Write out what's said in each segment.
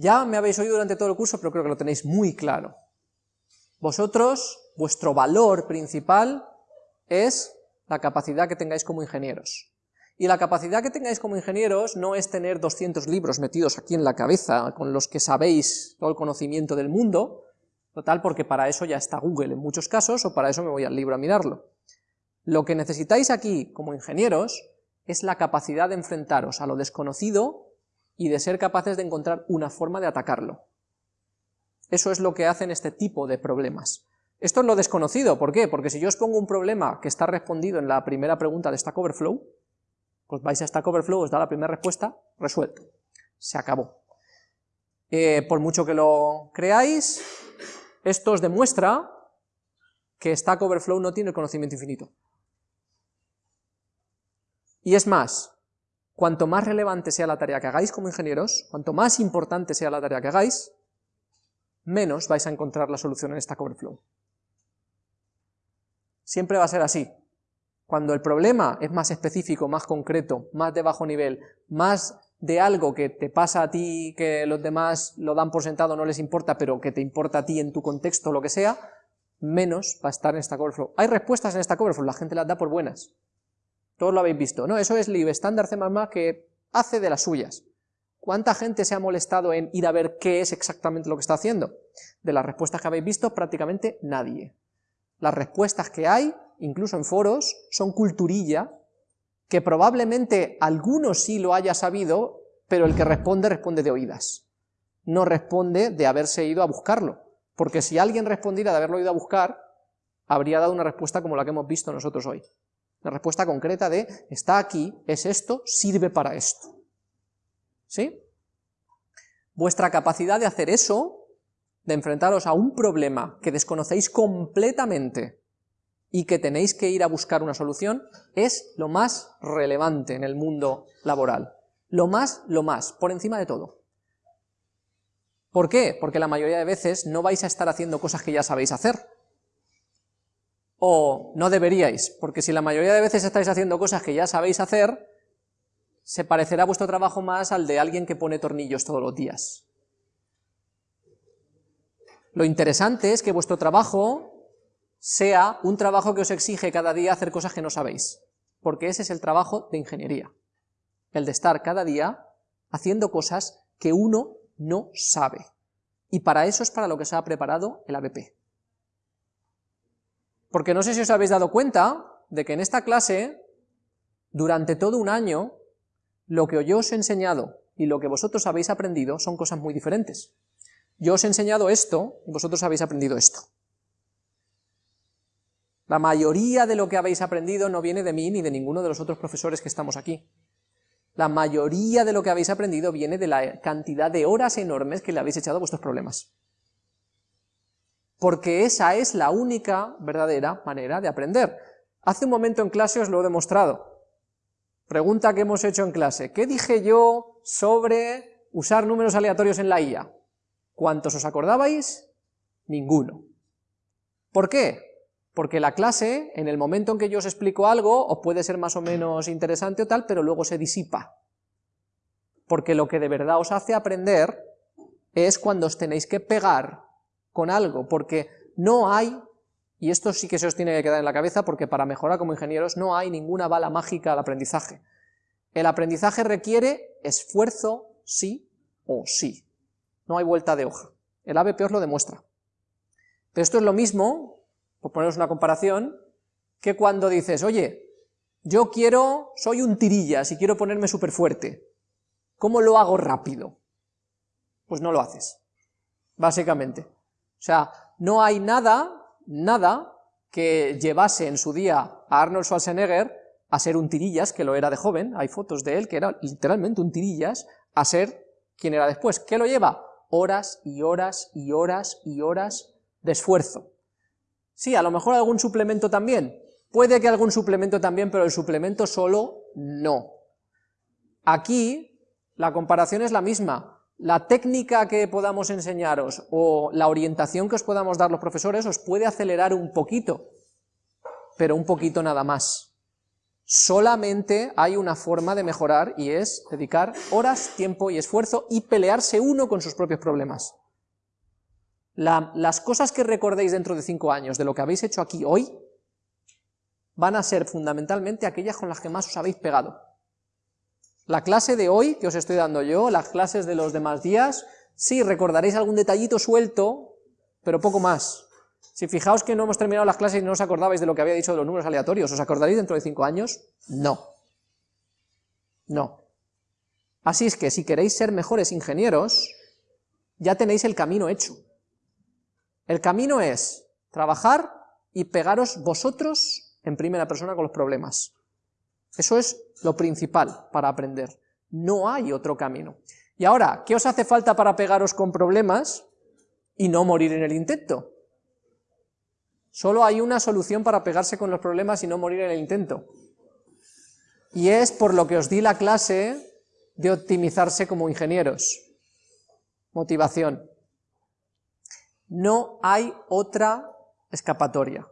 Ya me habéis oído durante todo el curso, pero creo que lo tenéis muy claro. Vosotros, vuestro valor principal es la capacidad que tengáis como ingenieros. Y la capacidad que tengáis como ingenieros no es tener 200 libros metidos aquí en la cabeza, con los que sabéis todo el conocimiento del mundo, total, porque para eso ya está Google en muchos casos, o para eso me voy al libro a mirarlo. Lo que necesitáis aquí, como ingenieros, es la capacidad de enfrentaros a lo desconocido y de ser capaces de encontrar una forma de atacarlo. Eso es lo que hacen este tipo de problemas. Esto es lo desconocido, ¿por qué? Porque si yo os pongo un problema que está respondido en la primera pregunta de Stack Overflow, pues vais a Stack Overflow, os da la primera respuesta, resuelto. Se acabó. Eh, por mucho que lo creáis, esto os demuestra que Stack Overflow no tiene el conocimiento infinito. Y es más, cuanto más relevante sea la tarea que hagáis como ingenieros, cuanto más importante sea la tarea que hagáis, menos vais a encontrar la solución en Stack Overflow. Siempre va a ser así. Cuando el problema es más específico, más concreto, más de bajo nivel, más de algo que te pasa a ti, que los demás lo dan por sentado, no les importa, pero que te importa a ti en tu contexto, lo que sea, menos va a estar en Stack Overflow. Hay respuestas en Stack Overflow, la gente las da por buenas. Todos lo habéis visto, ¿no? Eso es lib estándar C++ que hace de las suyas. ¿Cuánta gente se ha molestado en ir a ver qué es exactamente lo que está haciendo? De las respuestas que habéis visto, prácticamente nadie. Las respuestas que hay incluso en foros, son culturilla, que probablemente alguno sí lo haya sabido, pero el que responde, responde de oídas. No responde de haberse ido a buscarlo, porque si alguien respondiera de haberlo ido a buscar, habría dado una respuesta como la que hemos visto nosotros hoy. Una respuesta concreta de, está aquí, es esto, sirve para esto. ¿Sí? Vuestra capacidad de hacer eso, de enfrentaros a un problema que desconocéis completamente, y que tenéis que ir a buscar una solución, es lo más relevante en el mundo laboral. Lo más, lo más, por encima de todo. ¿Por qué? Porque la mayoría de veces no vais a estar haciendo cosas que ya sabéis hacer. O no deberíais, porque si la mayoría de veces estáis haciendo cosas que ya sabéis hacer, se parecerá vuestro trabajo más al de alguien que pone tornillos todos los días. Lo interesante es que vuestro trabajo sea un trabajo que os exige cada día hacer cosas que no sabéis, porque ese es el trabajo de ingeniería, el de estar cada día haciendo cosas que uno no sabe, y para eso es para lo que se ha preparado el ABP. Porque no sé si os habéis dado cuenta de que en esta clase, durante todo un año, lo que yo os he enseñado y lo que vosotros habéis aprendido son cosas muy diferentes. Yo os he enseñado esto y vosotros habéis aprendido esto. La mayoría de lo que habéis aprendido no viene de mí ni de ninguno de los otros profesores que estamos aquí. La mayoría de lo que habéis aprendido viene de la cantidad de horas enormes que le habéis echado a vuestros problemas. Porque esa es la única verdadera manera de aprender. Hace un momento en clase os lo he demostrado. Pregunta que hemos hecho en clase. ¿Qué dije yo sobre usar números aleatorios en la IA? ¿Cuántos os acordabais? Ninguno. ¿Por qué? Porque la clase, en el momento en que yo os explico algo, os puede ser más o menos interesante o tal, pero luego se disipa. Porque lo que de verdad os hace aprender es cuando os tenéis que pegar con algo, porque no hay, y esto sí que se os tiene que quedar en la cabeza, porque para mejorar como ingenieros no hay ninguna bala mágica al aprendizaje. El aprendizaje requiere esfuerzo sí o sí. No hay vuelta de hoja. El ABP os lo demuestra. Pero esto es lo mismo por poneros una comparación, que cuando dices, oye, yo quiero, soy un tirillas y quiero ponerme súper fuerte, ¿cómo lo hago rápido? Pues no lo haces, básicamente. O sea, no hay nada, nada que llevase en su día a Arnold Schwarzenegger a ser un tirillas, que lo era de joven, hay fotos de él que era literalmente un tirillas, a ser quien era después. ¿Qué lo lleva? Horas y horas y horas y horas de esfuerzo. Sí, a lo mejor algún suplemento también. Puede que algún suplemento también, pero el suplemento solo no. Aquí la comparación es la misma. La técnica que podamos enseñaros o la orientación que os podamos dar los profesores os puede acelerar un poquito, pero un poquito nada más. Solamente hay una forma de mejorar y es dedicar horas, tiempo y esfuerzo y pelearse uno con sus propios problemas. las cosas que recordéis dentro de cinco años de lo que habéis hecho aquí hoy van a ser fundamentalmente aquellas con las que más os habéis pegado. La clase de hoy, que os estoy dando yo, las clases de los demás días, sí, recordaréis algún detallito suelto, pero poco más. Si fijaos que no hemos terminado las clases y no os acordabais de lo que había dicho de los números aleatorios, ¿os acordaréis dentro de cinco años? No. No. Así es que si queréis ser mejores ingenieros, ya tenéis el camino hecho. El camino es trabajar y pegaros vosotros en primera persona con los problemas. Eso es lo principal para aprender. No hay otro camino. Y ahora, ¿qué os hace falta para pegaros con problemas y no morir en el intento? Solo hay una solución para pegarse con los problemas y no morir en el intento. Y es por lo que os di la clase de optimizarse como ingenieros. Motivación. No hay otra escapatoria.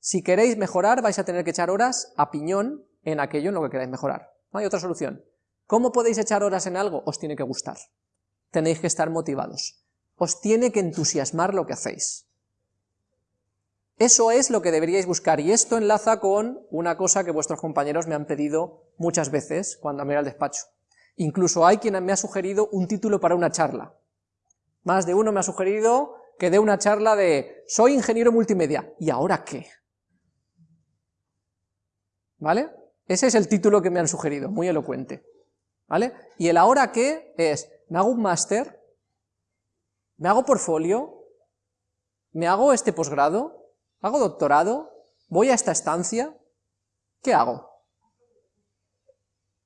Si queréis mejorar, vais a tener que echar horas a piñón en aquello en lo que queráis mejorar. No hay otra solución. ¿Cómo podéis echar horas en algo? Os tiene que gustar. Tenéis que estar motivados. Os tiene que entusiasmar lo que hacéis. Eso es lo que deberíais buscar, y esto enlaza con una cosa que vuestros compañeros me han pedido muchas veces cuando me ido al despacho. Incluso hay quien me ha sugerido un título para una charla. Más de uno me ha sugerido que dé una charla de «Soy ingeniero multimedia, ¿y ahora qué?» ¿Vale? Ese es el título que me han sugerido, muy elocuente. ¿Vale? Y el ahora qué es, me hago un máster, me hago portfolio, me hago este posgrado, ¿Hago doctorado? ¿Voy a esta estancia? ¿Qué hago?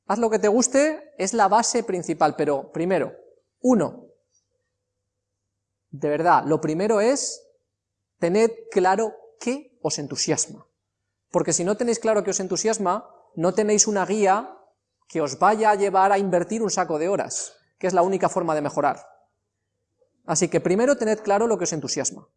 Haz lo que te guste, es la base principal, pero primero, uno, de verdad, lo primero es tened claro qué os entusiasma, porque si no tenéis claro qué os entusiasma, no tenéis una guía que os vaya a llevar a invertir un saco de horas, que es la única forma de mejorar. Así que primero tened claro lo que os entusiasma.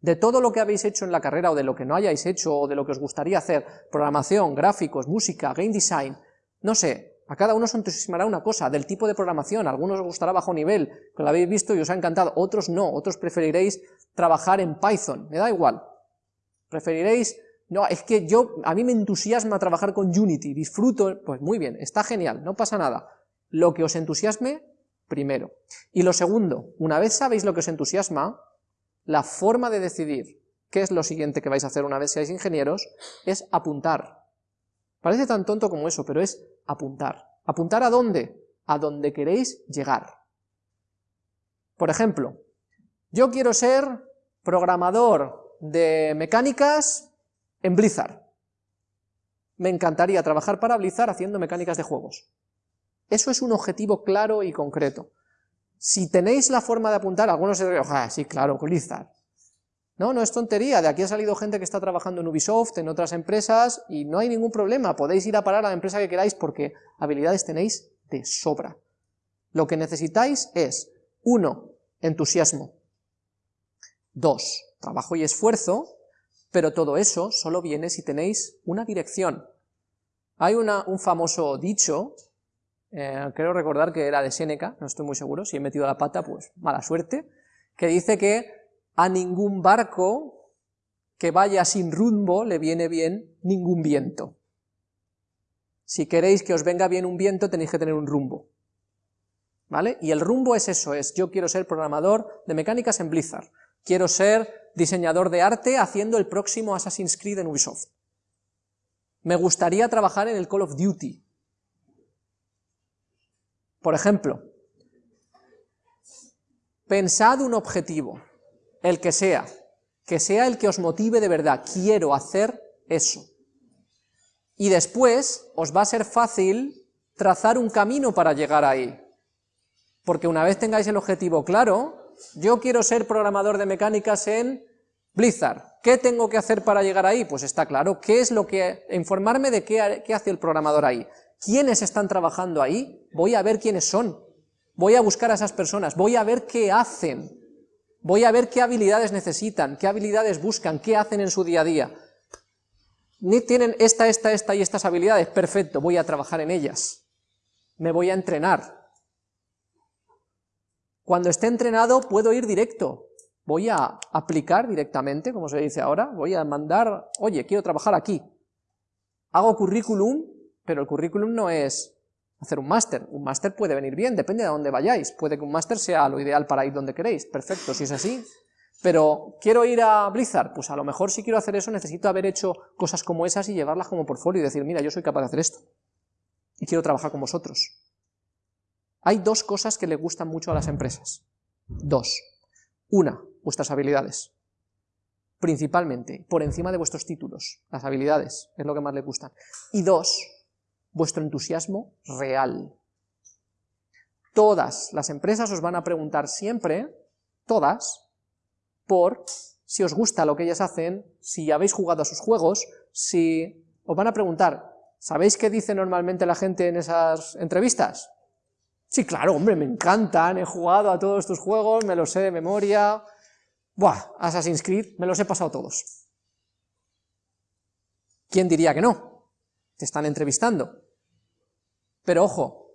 De todo lo que habéis hecho en la carrera o de lo que no hayáis hecho o de lo que os gustaría hacer, programación, gráficos, música, game design, no sé, a cada uno os entusiasmará una cosa, del tipo de programación, a algunos os gustará bajo nivel, que lo habéis visto y os ha encantado, otros no, otros preferiréis trabajar en Python, me da igual, preferiréis, no, es que yo, a mí me entusiasma trabajar con Unity, disfruto, pues muy bien, está genial, no pasa nada, lo que os entusiasme, primero. Y lo segundo, una vez sabéis lo que os entusiasma, la forma de decidir qué es lo siguiente que vais a hacer una vez seáis ingenieros es apuntar. Parece tan tonto como eso, pero es apuntar. ¿Apuntar a dónde? A donde queréis llegar. Por ejemplo, yo quiero ser programador de mecánicas en Blizzard. Me encantaría trabajar para Blizzard haciendo mecánicas de juegos. Eso es un objetivo claro y concreto. Si tenéis la forma de apuntar, algunos se dirán, ah, sí, claro, Blizzard. No, no es tontería, de aquí ha salido gente que está trabajando en Ubisoft, en otras empresas, y no hay ningún problema, podéis ir a parar a la empresa que queráis porque habilidades tenéis de sobra. Lo que necesitáis es, uno, entusiasmo, dos, trabajo y esfuerzo, pero todo eso solo viene si tenéis una dirección. Hay un famoso dicho eh, creo recordar que era de Séneca, no estoy muy seguro, si he metido la pata, pues mala suerte, que dice que a ningún barco que vaya sin rumbo le viene bien ningún viento. Si queréis que os venga bien un viento, tenéis que tener un rumbo. ¿Vale? Y el rumbo es eso, es yo quiero ser programador de mecánicas en Blizzard, quiero ser diseñador de arte haciendo el próximo Assassin's Creed en Ubisoft. Me gustaría trabajar en el Call of Duty, por ejemplo, pensad un objetivo, el que sea, que sea el que os motive de verdad, quiero hacer eso. Y después os va a ser fácil trazar un camino para llegar ahí. Porque una vez tengáis el objetivo claro, yo quiero ser programador de mecánicas en Blizzard, ¿qué tengo que hacer para llegar ahí? Pues está claro, ¿qué es lo que, informarme de qué, hace el programador ahí? quiénes están trabajando ahí, voy a ver quiénes son, voy a buscar a esas personas, voy a ver qué hacen, voy a ver qué habilidades necesitan, qué habilidades buscan, qué hacen en su día a día. tienen esta, esta, esta y estas habilidades, perfecto, voy a trabajar en ellas, me voy a entrenar. Cuando esté entrenado puedo ir directo, voy a aplicar directamente, como se dice ahora, voy a mandar, oye, quiero trabajar aquí. Hago currículum, pero el currículum no es hacer un máster, un máster puede venir bien, depende de dónde vayáis, puede que un máster sea lo ideal para ir donde queréis, perfecto, si es así, pero quiero ir a Blizzard, pues a lo mejor si quiero hacer eso necesito haber hecho cosas como esas y llevarlas como portfolio y decir, mira, yo soy capaz de hacer esto, y quiero trabajar con vosotros. Hay dos cosas que le gustan mucho a las empresas, dos. Una, vuestras habilidades, principalmente, por encima de vuestros títulos, las habilidades, es lo que más le gustan. Y dos, vuestro entusiasmo real. Todas las empresas os van a preguntar siempre, todas, por si os gusta lo que ellas hacen, si habéis jugado a sus juegos, si os van a preguntar, ¿sabéis qué dice normalmente la gente en esas entrevistas? Sí, claro, hombre, me encantan, he jugado a todos tus juegos, me los sé de memoria, buah, Assassin's Creed, me los he pasado todos. ¿Quién diría que no? Te están entrevistando. Pero ojo,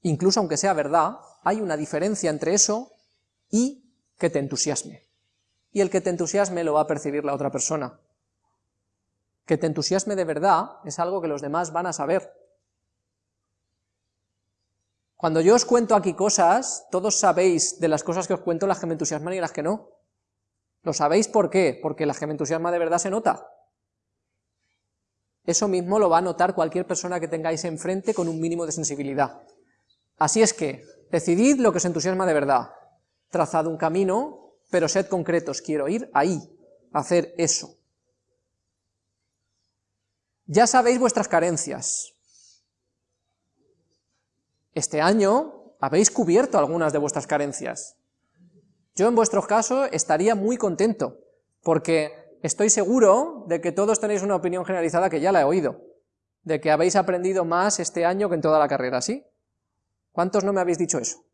incluso aunque sea verdad, hay una diferencia entre eso y que te entusiasme. Y el que te entusiasme lo va a percibir la otra persona. Que te entusiasme de verdad es algo que los demás van a saber. Cuando yo os cuento aquí cosas, todos sabéis de las cosas que os cuento las que me entusiasman y las que no. ¿Lo sabéis por qué? Porque las que me entusiasman de verdad se nota. Eso mismo lo va a notar cualquier persona que tengáis enfrente con un mínimo de sensibilidad. Así es que, decidid lo que os entusiasma de verdad. Trazad un camino, pero sed concretos, quiero ir ahí, hacer eso. Ya sabéis vuestras carencias. Este año habéis cubierto algunas de vuestras carencias. Yo en vuestro caso estaría muy contento, porque estoy seguro de que todos tenéis una opinión generalizada que ya la he oído, de que habéis aprendido más este año que en toda la carrera, ¿sí? ¿Cuántos no me habéis dicho eso?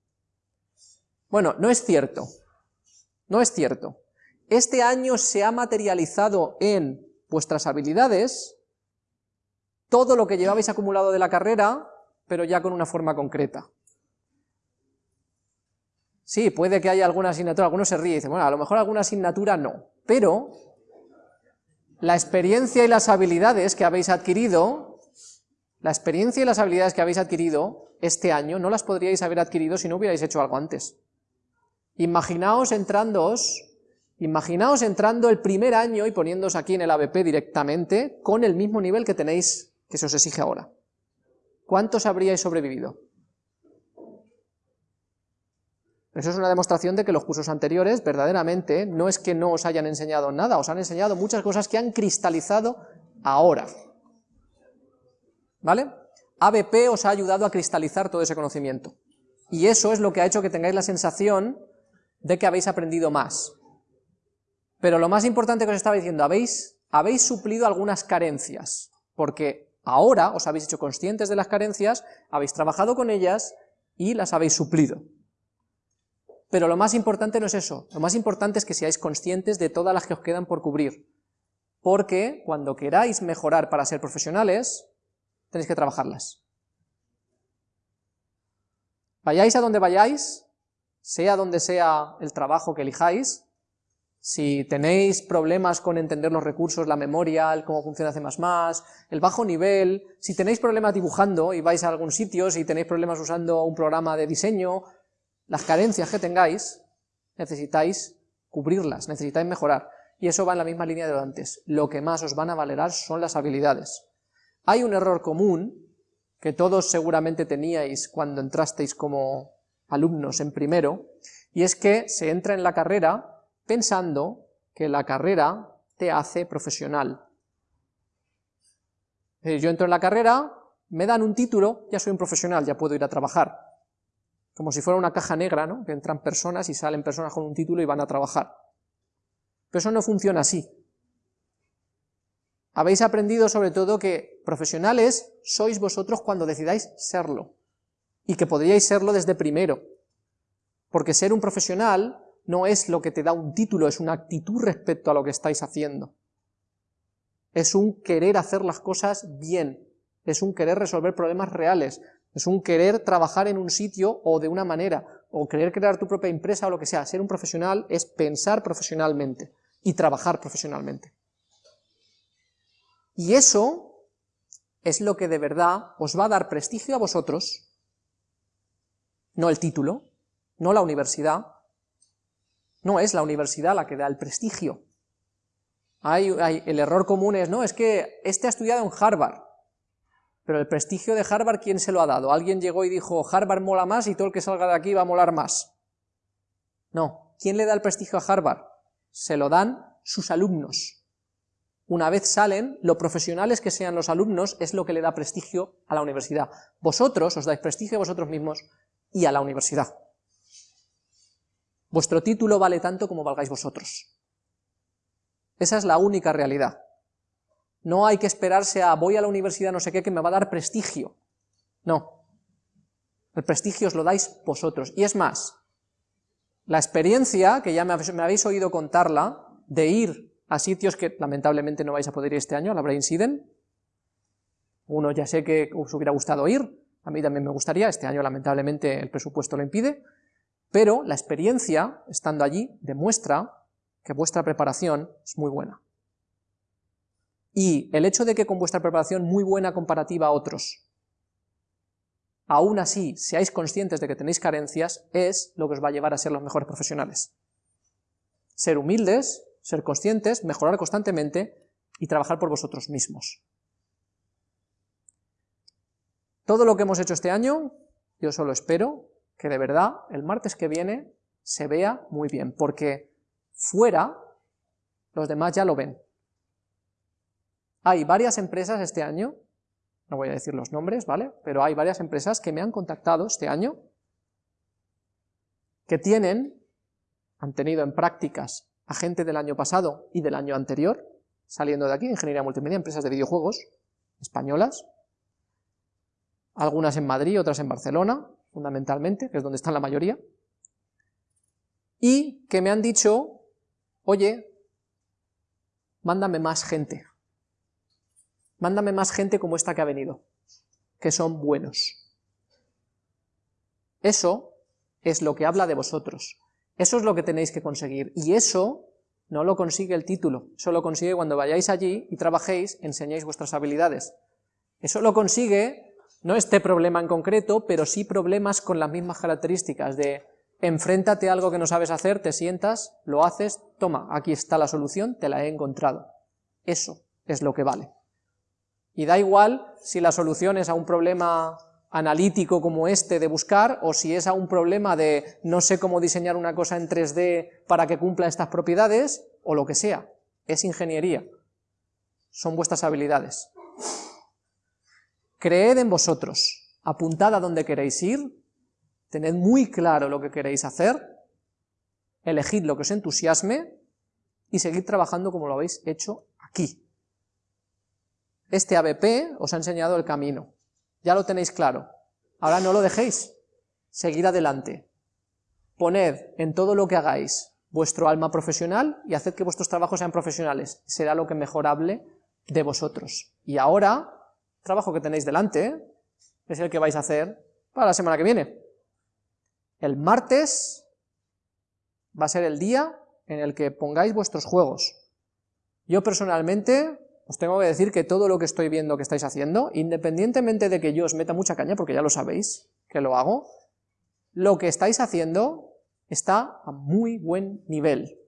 Bueno, no es cierto, no es cierto. Este año se ha materializado en vuestras habilidades todo lo que llevabais acumulado de la carrera, pero ya con una forma concreta. Sí, puede que haya alguna asignatura, algunos se ríen y dicen, bueno, a lo mejor alguna asignatura no, pero la experiencia y las habilidades que habéis adquirido, la experiencia y las habilidades que habéis adquirido este año no las podríais haber adquirido si no hubierais hecho algo antes. Imaginaos entrándoos, imaginaos entrando el primer año y poniéndoos aquí en el ABP directamente con el mismo nivel que tenéis, que se os exige ahora. ¿Cuántos habríais sobrevivido? Eso es una demostración de que los cursos anteriores, verdaderamente, no es que no os hayan enseñado nada, os han enseñado muchas cosas que han cristalizado ahora. ¿Vale? ABP os ha ayudado a cristalizar todo ese conocimiento. Y eso es lo que ha hecho que tengáis la sensación de que habéis aprendido más. Pero lo más importante que os estaba diciendo, habéis, habéis suplido algunas carencias, porque ahora os habéis hecho conscientes de las carencias, habéis trabajado con ellas y las habéis suplido. Pero lo más importante no es eso, lo más importante es que seáis conscientes de todas las que os quedan por cubrir, porque cuando queráis mejorar para ser profesionales, tenéis que trabajarlas. Vayáis a donde vayáis, sea donde sea el trabajo que elijáis, si tenéis problemas con entender los recursos, la memoria, el cómo funciona C++, el bajo nivel, si tenéis problemas dibujando y vais a algún sitio, si tenéis problemas usando un programa de diseño, las carencias que tengáis, necesitáis cubrirlas, necesitáis mejorar. Y eso va en la misma línea de antes. Lo que más os van a valerar son las habilidades. Hay un error común que todos seguramente teníais cuando entrasteis como alumnos en primero, y es que se entra en la carrera pensando que la carrera te hace profesional. Yo entro en la carrera, me dan un título, ya soy un profesional, ya puedo ir a trabajar como si fuera una caja negra, ¿no? que entran personas y salen personas con un título y van a trabajar. Pero eso no funciona así. Habéis aprendido sobre todo que profesionales sois vosotros cuando decidáis serlo, y que podríais serlo desde primero, porque ser un profesional no es lo que te da un título, es una actitud respecto a lo que estáis haciendo. es un querer hacer las cosas bien, es un querer resolver problemas reales, es un querer trabajar en un sitio o de una manera, o querer crear tu propia empresa o lo que sea. Ser un profesional es pensar profesionalmente y trabajar profesionalmente. Y eso es lo que de verdad os va a dar prestigio a vosotros, no el título, no la universidad, no es la universidad la que da el prestigio. El error común es, no, es que este ha estudiado en Harvard, pero el prestigio de Harvard, ¿quién se lo ha dado? Alguien llegó y dijo, Harvard mola más y todo el que salga de aquí va a molar más. No, ¿quién le da el prestigio a Harvard? Se lo dan sus alumnos. Una vez salen, lo profesionales que sean los alumnos es lo que le da prestigio a la universidad. Vosotros os dais prestigio a vosotros mismos y a la universidad. Vuestro título vale tanto como valgáis vosotros. Esa es la única realidad. No hay que esperarse a voy a la universidad no sé qué que me va a dar prestigio. No. El prestigio os lo dais vosotros. Y es más, la experiencia, que ya me habéis oído contarla, de ir a sitios que lamentablemente no vais a poder ir este año, a la Brain Siden, uno ya sé que os hubiera gustado ir, a mí también me gustaría, este año lamentablemente el presupuesto lo impide, pero la experiencia, estando allí, demuestra que vuestra preparación es muy buena. Y el hecho de que con vuestra preparación muy buena comparativa a otros, aún así seáis conscientes de que tenéis carencias, es lo que os va a llevar a ser los mejores profesionales. Ser humildes, ser conscientes, mejorar constantemente y trabajar por vosotros mismos. Todo lo que hemos hecho este año, yo solo espero que de verdad el martes que viene se vea muy bien, porque fuera los demás ya lo ven. Hay varias empresas este año, no voy a decir los nombres, ¿vale? Pero hay varias empresas que me han contactado este año que tienen, han tenido en prácticas a gente del año pasado y del año anterior, saliendo de aquí, ingeniería multimedia, empresas de videojuegos españolas, algunas en Madrid, otras en Barcelona, fundamentalmente, que es donde están la mayoría, y que me han dicho, oye, mándame más gente, mándame más gente como esta que ha venido, que son buenos. Eso es lo que habla de vosotros, eso es lo que tenéis que conseguir, y eso no lo consigue el título, eso lo consigue cuando vayáis allí y trabajéis, enseñéis vuestras habilidades. Eso lo consigue, no este problema en concreto, pero sí problemas con las mismas características de enfréntate a algo que no sabes hacer, te sientas, lo haces, toma, aquí está la solución, te la he encontrado. Eso es lo que vale. Y da igual si la solución es a un problema analítico como este de buscar, o si es a un problema de no sé cómo diseñar una cosa en 3D para que cumpla estas propiedades, o lo que sea. Es ingeniería. Son vuestras habilidades. Creed en vosotros. Apuntad a dónde queréis ir. Tened muy claro lo que queréis hacer. Elegid lo que os entusiasme y seguid trabajando como lo habéis hecho aquí. Este ABP os ha enseñado el camino, ya lo tenéis claro, ahora no lo dejéis, seguid adelante, poned en todo lo que hagáis vuestro alma profesional y haced que vuestros trabajos sean profesionales, será lo que mejorable de vosotros. Y ahora, trabajo que tenéis delante es el que vais a hacer para la semana que viene. El martes va a ser el día en el que pongáis vuestros juegos. Yo personalmente os tengo que decir que todo lo que estoy viendo que estáis haciendo, independientemente de que yo os meta mucha caña, porque ya lo sabéis que lo hago, lo que estáis haciendo está a muy buen nivel.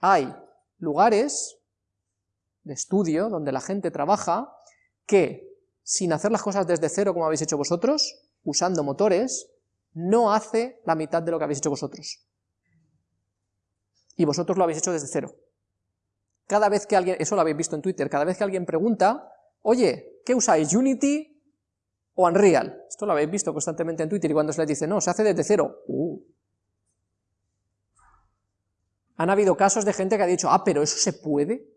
Hay lugares de estudio donde la gente trabaja que, sin hacer las cosas desde cero como habéis hecho vosotros, usando motores, no hace la mitad de lo que habéis hecho vosotros. Y vosotros lo habéis hecho desde cero. Cada vez que alguien, eso lo habéis visto en Twitter, cada vez que alguien pregunta, oye, ¿qué usáis, Unity o Unreal? Esto lo habéis visto constantemente en Twitter y cuando se les dice, no, se hace desde cero. Uh. Han habido casos de gente que ha dicho, ah, pero eso se puede.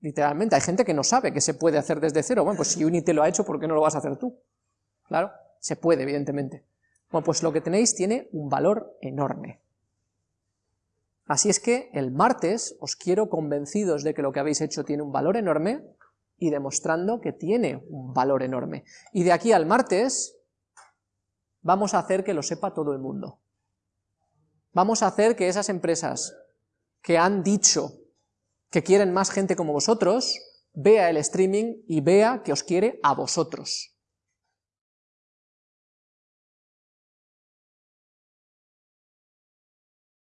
Literalmente, hay gente que no sabe que se puede hacer desde cero. Bueno, pues si Unity lo ha hecho, ¿por qué no lo vas a hacer tú? Claro, se puede, evidentemente. Bueno, pues lo que tenéis tiene un valor enorme. Así es que el martes os quiero convencidos de que lo que habéis hecho tiene un valor enorme y demostrando que tiene un valor enorme. Y de aquí al martes vamos a hacer que lo sepa todo el mundo. Vamos a hacer que esas empresas que han dicho que quieren más gente como vosotros, vea el streaming y vea que os quiere a vosotros.